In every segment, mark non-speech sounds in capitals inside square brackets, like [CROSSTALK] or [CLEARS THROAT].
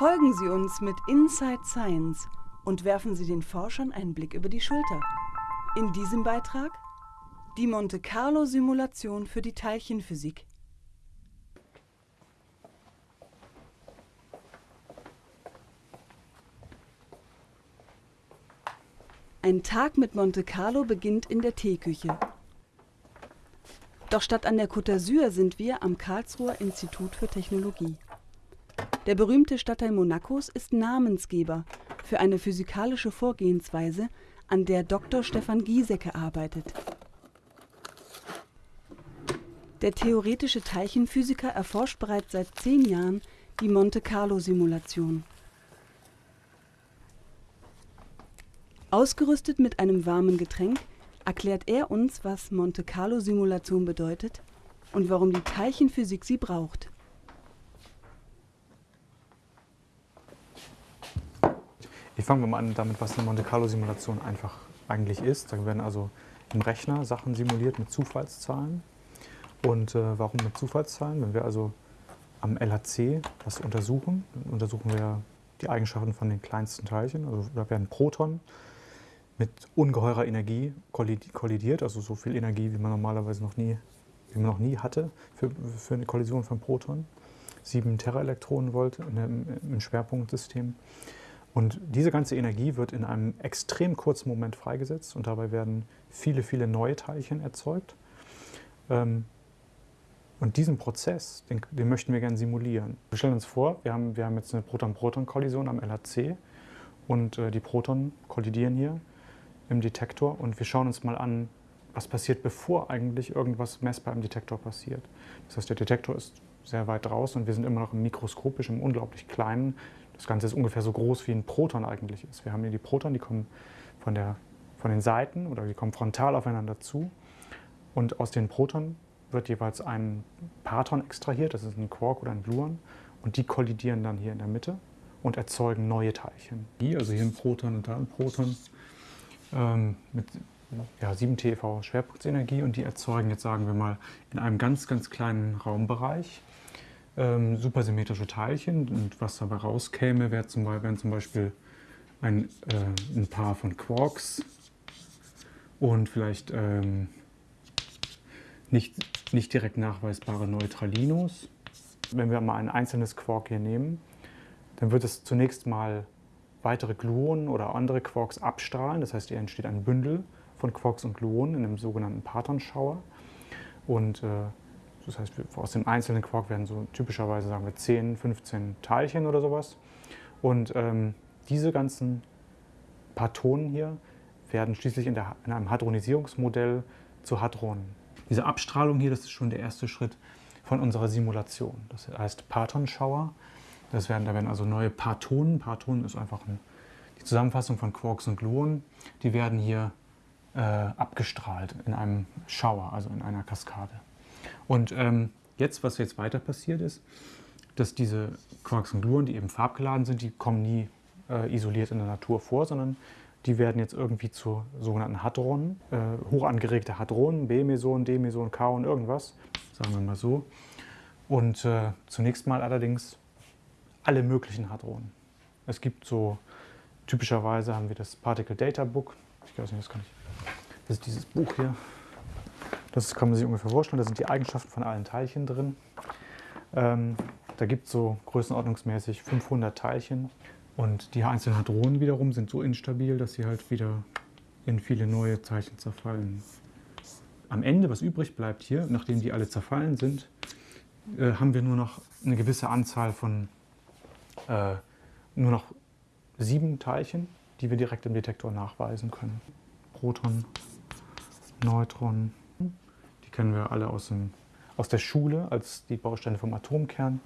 Folgen Sie uns mit Inside Science und werfen Sie den Forschern einen Blick über die Schulter. In diesem Beitrag die Monte Carlo Simulation für die Teilchenphysik. Ein Tag mit Monte Carlo beginnt in der Teeküche. Doch statt an der Côte d'Azur sind wir am Karlsruher Institut für Technologie. Der berühmte Stadtteil Monacos ist Namensgeber für eine physikalische Vorgehensweise, an der Dr. Stefan Giesecke arbeitet. Der theoretische Teilchenphysiker erforscht bereits seit zehn Jahren die Monte-Carlo-Simulation. Ausgerüstet mit einem warmen Getränk erklärt er uns, was Monte-Carlo-Simulation bedeutet und warum die Teilchenphysik sie braucht. Ich fange mal an damit, was eine Monte Carlo-Simulation einfach eigentlich ist. Da werden also im Rechner Sachen simuliert mit Zufallszahlen. Und äh, warum mit Zufallszahlen? Wenn wir also am LHC was untersuchen, dann untersuchen wir die Eigenschaften von den kleinsten Teilchen. Also da werden Protonen mit ungeheurer Energie kollidiert, also so viel Energie, wie man normalerweise noch nie, wie man noch nie hatte für, für eine Kollision von Protonen. 7 Teraelektronenvolt im Schwerpunktsystem. Und diese ganze Energie wird in einem extrem kurzen Moment freigesetzt und dabei werden viele, viele neue Teilchen erzeugt. Ähm, und diesen Prozess, den, den, möchten wir gerne simulieren. Wir stellen uns vor, wir haben, wir haben jetzt eine Proton-Proton-Kollision am LHC und äh, die Protonen kollidieren hier im Detektor und wir schauen uns mal an, was passiert, bevor eigentlich irgendwas messbar im Detektor passiert. Das heißt, der Detektor ist sehr weit draußen und wir sind immer noch im mikroskopisch, im unglaublich kleinen. Das Ganze ist ungefähr so groß, wie ein Proton eigentlich ist. Wir haben hier die Protonen, die kommen von, der, von den Seiten oder die kommen frontal aufeinander zu. Und aus den Protonen wird jeweils ein Parton extrahiert, das ist ein Quark oder ein Gluon, und die kollidieren dann hier in der Mitte und erzeugen neue Teilchen. Hier, also hier ein Proton und da ein Proton ähm, mit ja, 7 TeV Schwerpunktsenergie und die erzeugen jetzt, sagen wir mal, in einem ganz, ganz kleinen Raumbereich ähm, supersymmetrische Teilchen. Und was dabei rauskäme, wäre zum, wären zum Beispiel ein, äh, ein Paar von Quarks und vielleicht ähm, nicht, nicht direkt nachweisbare Neutralinos. Wenn wir mal ein einzelnes Quark hier nehmen, dann wird es zunächst mal weitere Gluonen oder andere Quarks abstrahlen. Das heißt, hier entsteht ein Bündel von Quarks und Gluonen in einem sogenannten Partonschauer. Und äh, das heißt, aus dem einzelnen Quark werden so typischerweise, sagen wir, 10, 15 Teilchen oder sowas. Und ähm, diese ganzen Partonen hier werden schließlich in, der, in einem Hadronisierungsmodell zu Hadronen. Diese Abstrahlung hier, das ist schon der erste Schritt von unserer Simulation. Das heißt Partonschauer. Das werden, da werden also neue Partonen, Partonen ist einfach ein, die Zusammenfassung von Quarks und Gluonen, die werden hier äh, abgestrahlt in einem Schauer, also in einer Kaskade. Und ähm, jetzt, was jetzt weiter passiert ist, dass diese Quarks und Gluonen, die eben farbgeladen sind, die kommen nie äh, isoliert in der Natur vor, sondern die werden jetzt irgendwie zu sogenannten Hadronen, äh, hoch angeregte Hadronen, B-Meson, D-Meson, K und irgendwas, sagen wir mal so. Und äh, zunächst mal allerdings alle möglichen Hadronen. Es gibt so, typischerweise haben wir das Particle Data Book, ich weiß nicht, das kann ich, das ist dieses Buch hier. Das kann man sich ungefähr vorstellen, da sind die Eigenschaften von allen Teilchen drin. Ähm, da gibt es so größenordnungsmäßig 500 Teilchen und die einzelnen Hadronen wiederum sind so instabil, dass sie halt wieder in viele neue Teilchen zerfallen. Am Ende, was übrig bleibt hier, nachdem die alle zerfallen sind, äh, haben wir nur noch eine gewisse Anzahl von äh, nur noch sieben Teilchen, die wir direkt im Detektor nachweisen können. Proton, Neutron, die kennen wir alle aus, dem, aus der Schule als die Bausteine vom Atomkern.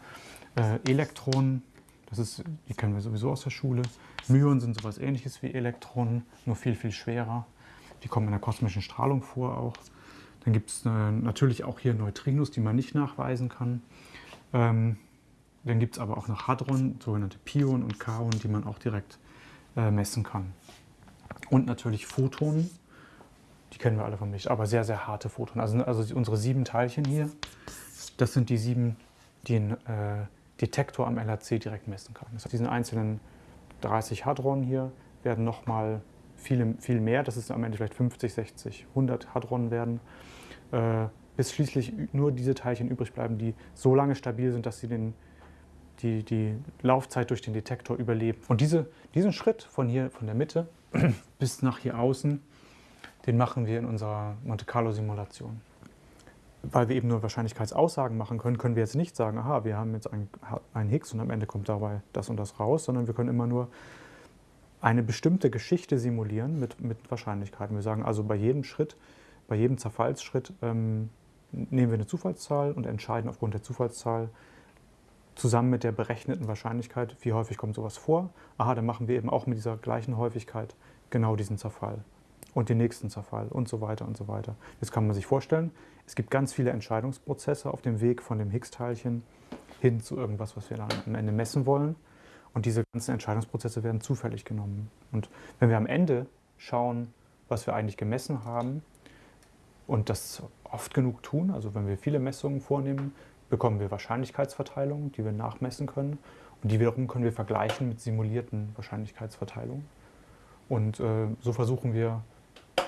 Äh, Elektronen, das ist, die kennen wir sowieso aus der Schule. Myonen sind sowas ähnliches wie Elektronen, nur viel, viel schwerer. Die kommen in der kosmischen Strahlung vor auch. Dann gibt es äh, natürlich auch hier Neutrinos, die man nicht nachweisen kann. Ähm, dann gibt es aber auch noch Hadron, sogenannte Pionen und Kaonen, die man auch direkt äh, messen kann. Und natürlich Photonen, die kennen wir alle vom Licht, aber sehr, sehr harte Photonen. Also, also unsere sieben Teilchen hier, das sind die sieben, die in, äh, Detektor am LHC direkt messen kann. Das heißt, diesen einzelnen 30 Hadron hier werden nochmal viele, viel mehr, dass es am Ende vielleicht 50, 60, 100 Hadron werden, äh, bis schließlich nur diese Teilchen übrig bleiben, die so lange stabil sind, dass sie den, die, die Laufzeit durch den Detektor überleben. Und diese, diesen Schritt von hier, von der Mitte [CLEARS THROAT] bis nach hier außen, den machen wir in unserer Monte Carlo-Simulation. Weil wir eben nur Wahrscheinlichkeitsaussagen machen können, können wir jetzt nicht sagen, aha, wir haben jetzt einen, einen Higgs und am Ende kommt dabei das und das raus, sondern wir können immer nur eine bestimmte Geschichte simulieren mit, mit Wahrscheinlichkeiten. Wir sagen also bei jedem Schritt, bei jedem Zerfallsschritt ähm, nehmen wir eine Zufallszahl und entscheiden aufgrund der Zufallszahl zusammen mit der berechneten Wahrscheinlichkeit, wie häufig kommt sowas vor. Aha, dann machen wir eben auch mit dieser gleichen Häufigkeit genau diesen Zerfall und den nächsten Zerfall und so weiter und so weiter. Jetzt kann man sich vorstellen, es gibt ganz viele Entscheidungsprozesse auf dem Weg von dem Higgs-Teilchen hin zu irgendwas, was wir dann am Ende messen wollen. Und diese ganzen Entscheidungsprozesse werden zufällig genommen. Und wenn wir am Ende schauen, was wir eigentlich gemessen haben und das oft genug tun, also wenn wir viele Messungen vornehmen, bekommen wir Wahrscheinlichkeitsverteilungen, die wir nachmessen können. Und die wiederum können wir vergleichen mit simulierten Wahrscheinlichkeitsverteilungen. Und äh, so versuchen wir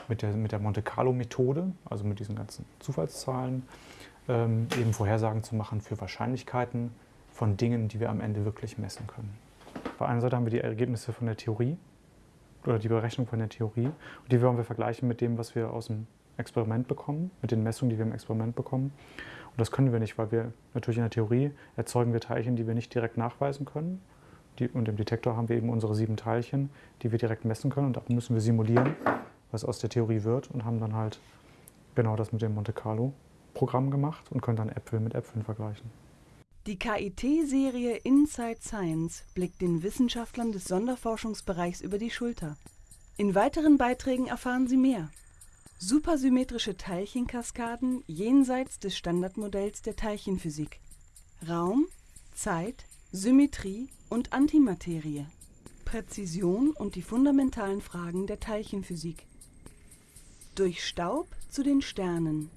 mit der, mit der Monte Carlo-Methode, also mit diesen ganzen Zufallszahlen, ähm, eben Vorhersagen zu machen für Wahrscheinlichkeiten von Dingen, die wir am Ende wirklich messen können. Auf der einen Seite haben wir die Ergebnisse von der Theorie oder die Berechnung von der Theorie und die wollen wir vergleichen mit dem, was wir aus dem Experiment bekommen, mit den Messungen, die wir im Experiment bekommen. Und das können wir nicht, weil wir natürlich in der Theorie erzeugen wir Teilchen, die wir nicht direkt nachweisen können. Die, und im Detektor haben wir eben unsere sieben Teilchen, die wir direkt messen können. Und da müssen wir simulieren, was aus der Theorie wird und haben dann halt genau das mit dem Monte Carlo Programm gemacht und können dann Äpfel mit Äpfeln vergleichen. Die KIT-Serie Inside Science blickt den Wissenschaftlern des Sonderforschungsbereichs über die Schulter. In weiteren Beiträgen erfahren Sie mehr. Supersymmetrische Teilchenkaskaden jenseits des Standardmodells der Teilchenphysik. Raum, Zeit, Symmetrie und Antimaterie. Präzision und die fundamentalen Fragen der Teilchenphysik. Durch Staub zu den Sternen.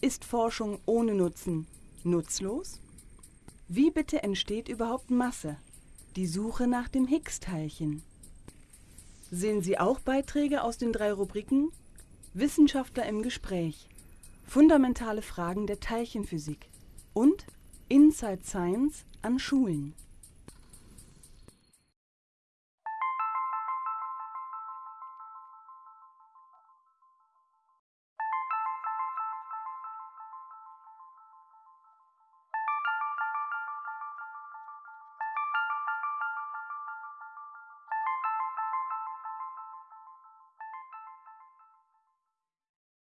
Ist Forschung ohne Nutzen nutzlos? Wie bitte entsteht überhaupt Masse? Die Suche nach dem Higgs-Teilchen. Sehen Sie auch Beiträge aus den drei Rubriken Wissenschaftler im Gespräch, fundamentale Fragen der Teilchenphysik und Inside Science an Schulen.